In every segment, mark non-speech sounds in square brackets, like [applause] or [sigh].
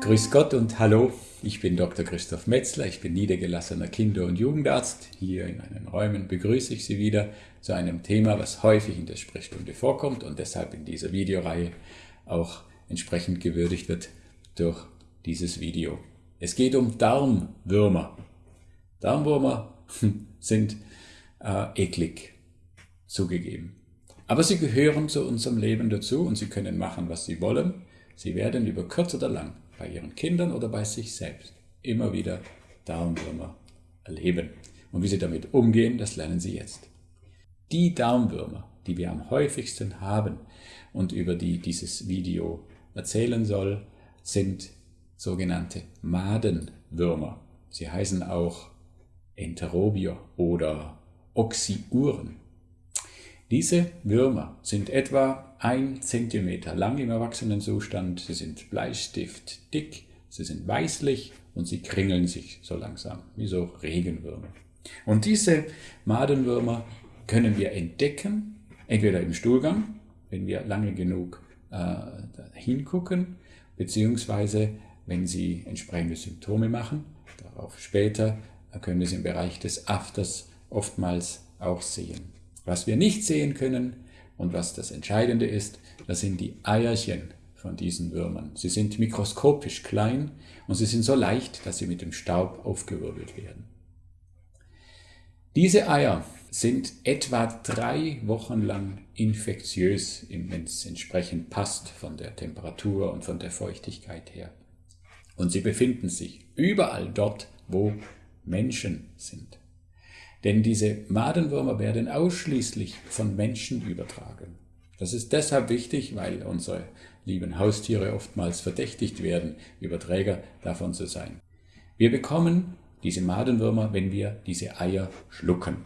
Grüß Gott und hallo, ich bin Dr. Christoph Metzler, ich bin niedergelassener Kinder- und Jugendarzt. Hier in meinen Räumen begrüße ich Sie wieder zu einem Thema, was häufig in der Sprechstunde vorkommt und deshalb in dieser Videoreihe auch entsprechend gewürdigt wird durch dieses Video. Es geht um Darmwürmer. Darmwürmer [laughs] sind äh, eklig, zugegeben. Aber sie gehören zu unserem Leben dazu und sie können machen, was sie wollen. Sie werden über kurz oder lang bei ihren Kindern oder bei sich selbst immer wieder Darmwürmer erleben. Und wie sie damit umgehen, das lernen sie jetzt. Die Darmwürmer, die wir am häufigsten haben und über die dieses Video erzählen soll, sind sogenannte Madenwürmer. Sie heißen auch Enterobier oder Oxyuren. Diese Würmer sind etwa ein Zentimeter lang im Erwachsenenzustand, sie sind Bleistift dick, sie sind weißlich und sie kringeln sich so langsam, wie so Regenwürmer. Und diese Madenwürmer können wir entdecken, entweder im Stuhlgang, wenn wir lange genug äh, hingucken, beziehungsweise wenn sie entsprechende Symptome machen. Darauf später können wir es im Bereich des Afters oftmals auch sehen. Was wir nicht sehen können und was das Entscheidende ist, das sind die Eierchen von diesen Würmern. Sie sind mikroskopisch klein und sie sind so leicht, dass sie mit dem Staub aufgewirbelt werden. Diese Eier sind etwa drei Wochen lang infektiös, wenn es entsprechend passt von der Temperatur und von der Feuchtigkeit her. Und sie befinden sich überall dort, wo Menschen sind. Denn diese Madenwürmer werden ausschließlich von Menschen übertragen. Das ist deshalb wichtig, weil unsere lieben Haustiere oftmals verdächtigt werden, Überträger davon zu sein. Wir bekommen diese Madenwürmer, wenn wir diese Eier schlucken.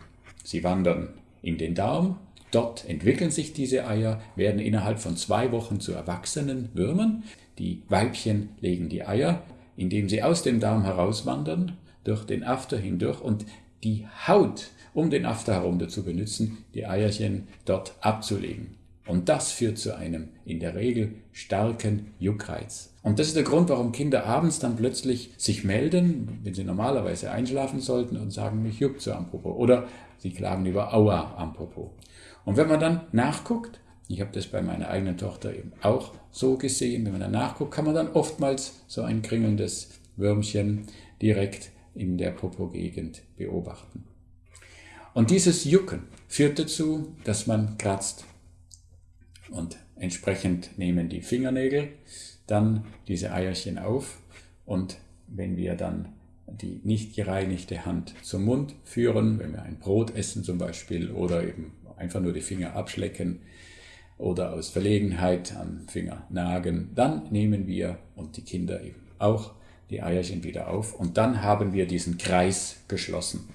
Sie wandern in den Darm, dort entwickeln sich diese Eier, werden innerhalb von zwei Wochen zu erwachsenen Würmern. Die Weibchen legen die Eier, indem sie aus dem Darm herauswandern, durch den After hindurch und die Haut um den After herum dazu benutzen, die Eierchen dort abzulegen. Und das führt zu einem in der Regel starken Juckreiz. Und das ist der Grund, warum Kinder abends dann plötzlich sich melden, wenn sie normalerweise einschlafen sollten und sagen, mich juckt so am Popo. Oder sie klagen über Aua am Popo. Und wenn man dann nachguckt, ich habe das bei meiner eigenen Tochter eben auch so gesehen, wenn man dann nachguckt, kann man dann oftmals so ein kringelndes Würmchen direkt in der Popo-Gegend beobachten. Und dieses Jucken führt dazu, dass man kratzt. Und entsprechend nehmen die Fingernägel dann diese Eierchen auf und wenn wir dann die nicht gereinigte Hand zum Mund führen, wenn wir ein Brot essen zum Beispiel oder eben einfach nur die Finger abschlecken oder aus Verlegenheit am Finger nagen, dann nehmen wir und die Kinder eben auch die Eierchen wieder auf und dann haben wir diesen Kreis geschlossen.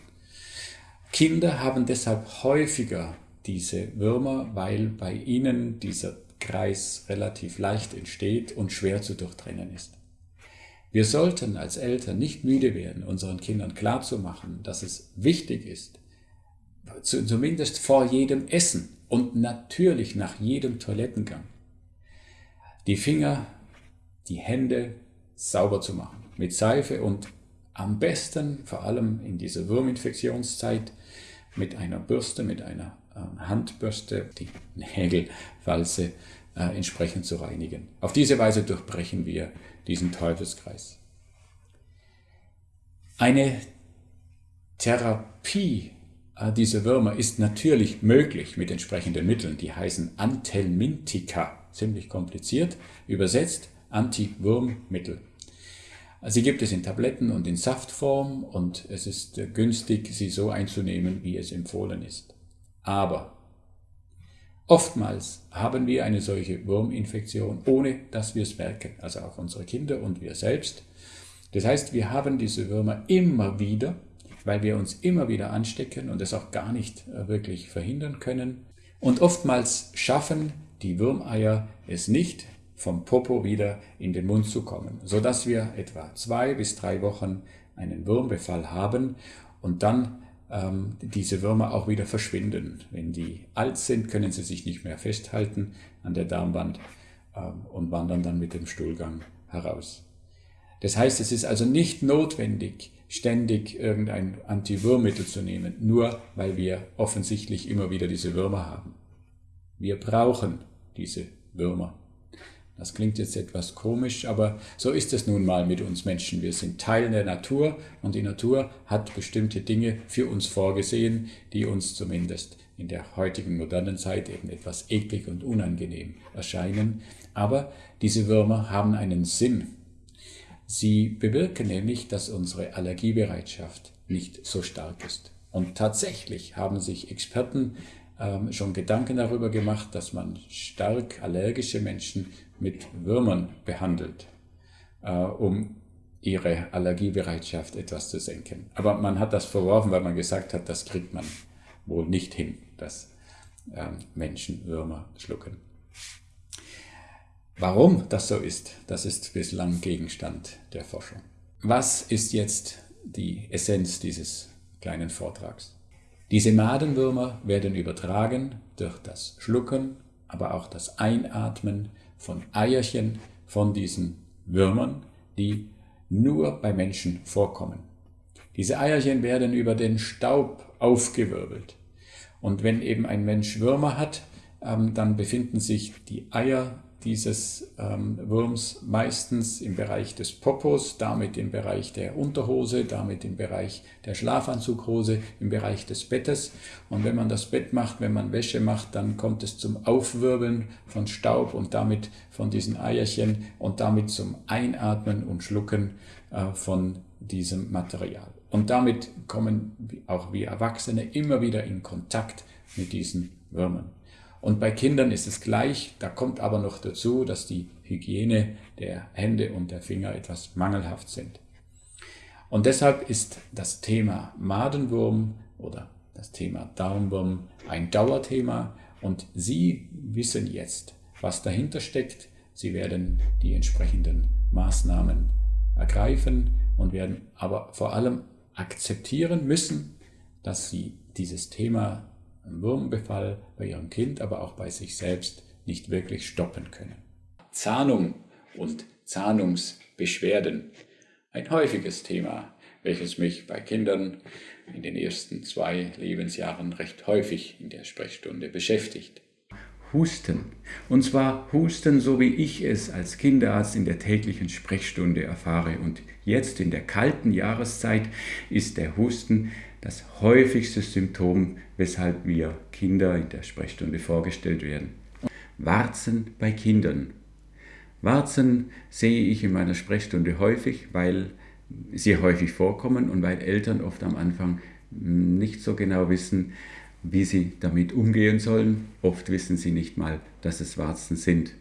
Kinder haben deshalb häufiger diese Würmer, weil bei ihnen dieser Kreis relativ leicht entsteht und schwer zu durchtrennen ist. Wir sollten als Eltern nicht müde werden, unseren Kindern klarzumachen, dass es wichtig ist, zumindest vor jedem Essen und natürlich nach jedem Toilettengang, die Finger, die Hände sauber zu machen mit Seife und am besten, vor allem in dieser Wurminfektionszeit, mit einer Bürste, mit einer äh, Handbürste, die Nägelfalze äh, entsprechend zu reinigen. Auf diese Weise durchbrechen wir diesen Teufelskreis. Eine Therapie äh, dieser Würmer ist natürlich möglich mit entsprechenden Mitteln. Die heißen Antelmintika, ziemlich kompliziert, übersetzt Anti-Wurmmittel. Sie gibt es in Tabletten und in Saftform und es ist äh, günstig, sie so einzunehmen, wie es empfohlen ist. Aber oftmals haben wir eine solche Wurminfektion, ohne dass wir es merken, also auch unsere Kinder und wir selbst. Das heißt, wir haben diese Würmer immer wieder, weil wir uns immer wieder anstecken und es auch gar nicht äh, wirklich verhindern können. Und oftmals schaffen die Würmeier es nicht, vom Popo wieder in den Mund zu kommen, so dass wir etwa zwei bis drei Wochen einen Wurmbefall haben und dann ähm, diese Würmer auch wieder verschwinden. Wenn die alt sind, können sie sich nicht mehr festhalten an der Darmwand ähm, und wandern dann mit dem Stuhlgang heraus. Das heißt, es ist also nicht notwendig, ständig irgendein Antiwürmmittel zu nehmen, nur weil wir offensichtlich immer wieder diese Würmer haben. Wir brauchen diese Würmer. Das klingt jetzt etwas komisch, aber so ist es nun mal mit uns Menschen. Wir sind Teil der Natur und die Natur hat bestimmte Dinge für uns vorgesehen, die uns zumindest in der heutigen modernen Zeit eben etwas eklig und unangenehm erscheinen. Aber diese Würmer haben einen Sinn. Sie bewirken nämlich, dass unsere Allergiebereitschaft nicht so stark ist. Und tatsächlich haben sich Experten ähm, schon Gedanken darüber gemacht, dass man stark allergische Menschen mit Würmern behandelt, äh, um ihre Allergiebereitschaft etwas zu senken. Aber man hat das verworfen, weil man gesagt hat, das kriegt man wohl nicht hin, dass ähm, Menschen Würmer schlucken. Warum das so ist, das ist bislang Gegenstand der Forschung. Was ist jetzt die Essenz dieses kleinen Vortrags? Diese Madenwürmer werden übertragen durch das Schlucken, aber auch das Einatmen von Eierchen von diesen Würmern, die nur bei Menschen vorkommen. Diese Eierchen werden über den Staub aufgewirbelt. Und wenn eben ein Mensch Würmer hat, ähm, dann befinden sich die Eier dieses ähm, Wurms meistens im Bereich des Popos, damit im Bereich der Unterhose, damit im Bereich der Schlafanzughose, im Bereich des Bettes. Und wenn man das Bett macht, wenn man Wäsche macht, dann kommt es zum Aufwirbeln von Staub und damit von diesen Eierchen und damit zum Einatmen und Schlucken äh, von diesem Material. Und damit kommen auch wir Erwachsene immer wieder in Kontakt mit diesen Würmern. Und bei Kindern ist es gleich, da kommt aber noch dazu, dass die Hygiene der Hände und der Finger etwas mangelhaft sind. Und deshalb ist das Thema Madenwurm oder das Thema Darmwurm ein Dauerthema und Sie wissen jetzt, was dahinter steckt. Sie werden die entsprechenden Maßnahmen ergreifen und werden aber vor allem akzeptieren müssen, dass Sie dieses Thema Wurmbefall bei ihrem Kind, aber auch bei sich selbst nicht wirklich stoppen können. Zahnung und Zahnungsbeschwerden. Ein häufiges Thema, welches mich bei Kindern in den ersten zwei Lebensjahren recht häufig in der Sprechstunde beschäftigt. Husten. Und zwar Husten, so wie ich es als Kinderarzt in der täglichen Sprechstunde erfahre. Und jetzt in der kalten Jahreszeit ist der Husten das häufigste Symptom, weshalb wir Kinder in der Sprechstunde vorgestellt werden. Warzen bei Kindern. Warzen sehe ich in meiner Sprechstunde häufig, weil sie häufig vorkommen und weil Eltern oft am Anfang nicht so genau wissen, wie sie damit umgehen sollen. Oft wissen sie nicht mal, dass es Warzen sind.